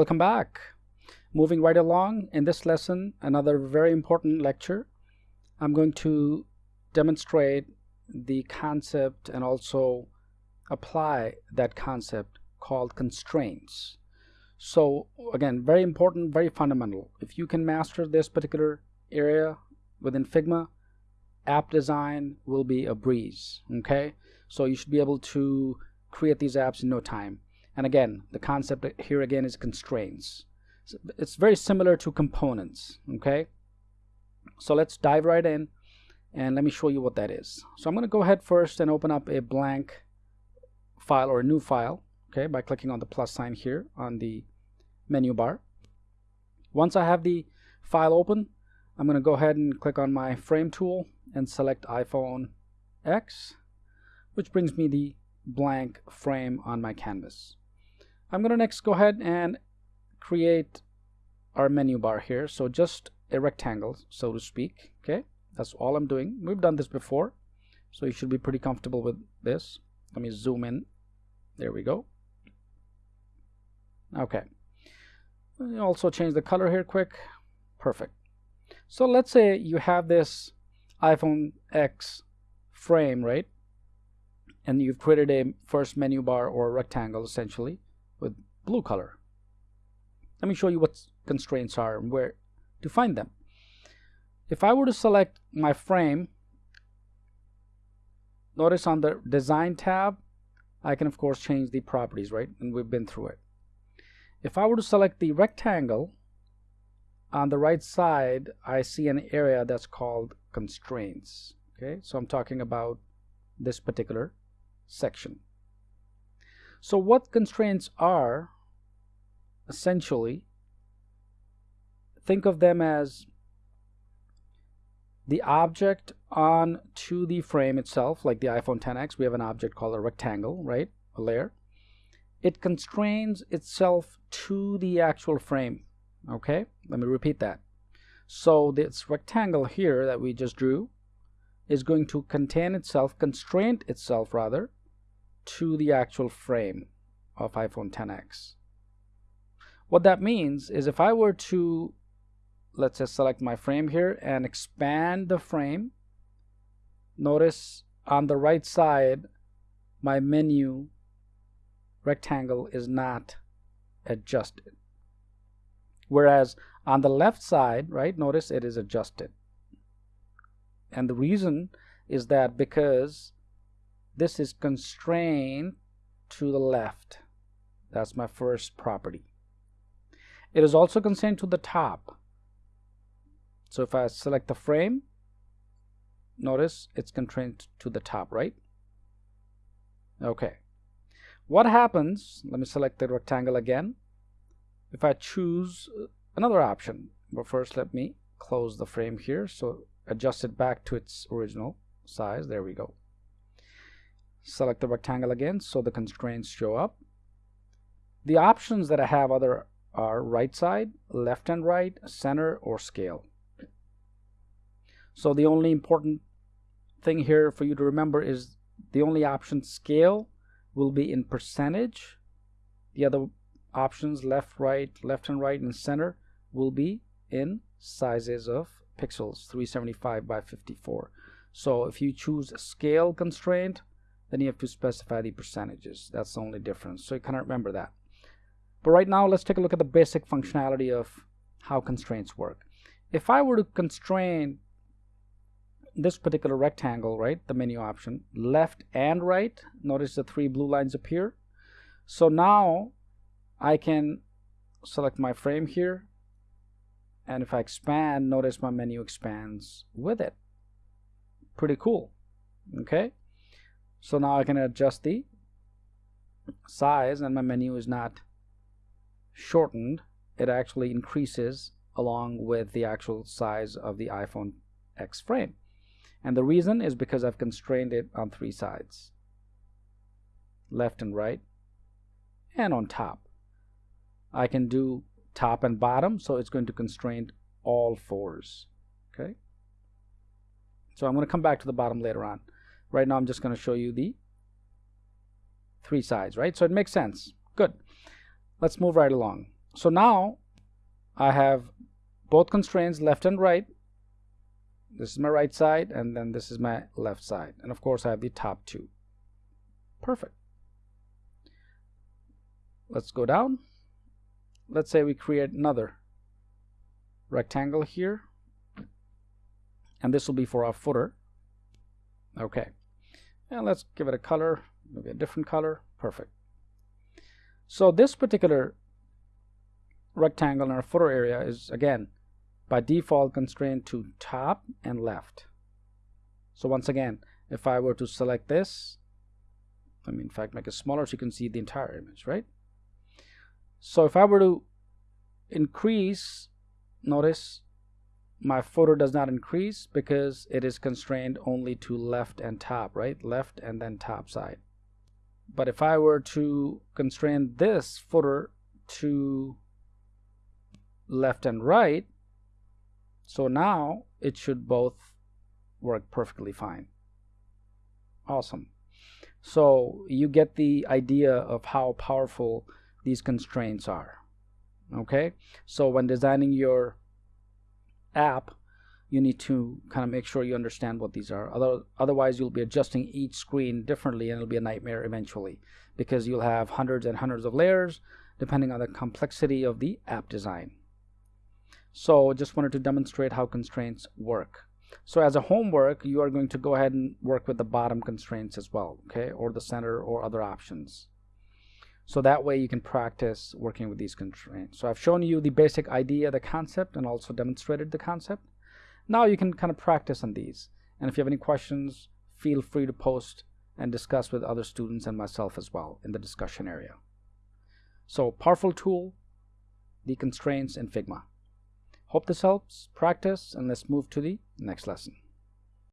Welcome back. Moving right along in this lesson, another very important lecture. I'm going to demonstrate the concept and also apply that concept called constraints. So again, very important, very fundamental. If you can master this particular area within Figma, app design will be a breeze, okay? So you should be able to create these apps in no time. And again, the concept here again is constraints. It's very similar to components, okay? So let's dive right in and let me show you what that is. So I'm going to go ahead first and open up a blank file or a new file, okay, by clicking on the plus sign here on the menu bar. Once I have the file open, I'm going to go ahead and click on my frame tool and select iPhone X, which brings me the blank frame on my canvas. I'm going to next go ahead and create our menu bar here. So just a rectangle, so to speak. Okay, that's all I'm doing. We've done this before, so you should be pretty comfortable with this. Let me zoom in. There we go. Okay. Also change the color here quick. Perfect. So let's say you have this iPhone X frame, right? And you've created a first menu bar or rectangle essentially blue color. Let me show you what constraints are and where to find them. If I were to select my frame, notice on the design tab, I can of course change the properties, right? And we've been through it. If I were to select the rectangle, on the right side, I see an area that's called constraints. Okay, so I'm talking about this particular section. So what constraints are essentially think of them as the object on to the frame itself like the iPhone 10x we have an object called a rectangle right? A layer. It constrains itself to the actual frame okay? Let me repeat that. So this rectangle here that we just drew is going to contain itself constrain itself rather to the actual frame of iPhone 10X. What that means is if I were to, let's just select my frame here and expand the frame, notice on the right side, my menu rectangle is not adjusted. Whereas on the left side, right, notice it is adjusted. And the reason is that because this is constrained to the left. That's my first property. It is also constrained to the top. So if I select the frame, notice it's constrained to the top, right? Okay. What happens, let me select the rectangle again. If I choose uh, another option, but first let me close the frame here. So adjust it back to its original size. There we go select the rectangle again so the constraints show up the options that I have other are right side left and right center or scale so the only important thing here for you to remember is the only option scale will be in percentage the other options left right left and right and center will be in sizes of pixels 375 by 54 so if you choose scale constraint then you have to specify the percentages. That's the only difference. So you kind of remember that. But right now, let's take a look at the basic functionality of how constraints work. If I were to constrain this particular rectangle, right, the menu option, left and right, notice the three blue lines appear. So now I can select my frame here, and if I expand, notice my menu expands with it. Pretty cool, okay? So now I can adjust the size and my menu is not shortened. It actually increases along with the actual size of the iPhone X frame. And the reason is because I've constrained it on three sides. Left and right and on top. I can do top and bottom so it's going to constrain all fours. Okay. So I'm going to come back to the bottom later on. Right now I'm just going to show you the three sides, right? So it makes sense. Good. Let's move right along. so now I have both constraints left and right. This is my right side and then this is my left side. And of course I have the top two. Perfect. Let's go down. Let's say we create another rectangle here. And this will be for our footer. Okay. And let's give it a color maybe a different color. Perfect so this particular rectangle in our footer area is again by default constrained to top and left. So once again if I were to select this let me in fact make it smaller so you can see the entire image right? So if I were to increase notice my footer does not increase because it is constrained only to left and top right? Left and then top side but if I were to constrain this footer to left and right so now it should both work perfectly fine. Awesome. So you get the idea of how powerful these constraints are. Okay? So when designing your app you need to kind of make sure you understand what these are Other, otherwise you'll be adjusting each screen differently and it'll be a nightmare eventually because you'll have hundreds and hundreds of layers depending on the complexity of the app design so just wanted to demonstrate how constraints work so as a homework you are going to go ahead and work with the bottom constraints as well okay or the center or other options so that way you can practice working with these constraints. So I've shown you the basic idea, the concept, and also demonstrated the concept. Now you can kind of practice on these. And if you have any questions, feel free to post and discuss with other students and myself as well in the discussion area. So powerful tool, the constraints in Figma. Hope this helps. Practice and let's move to the next lesson.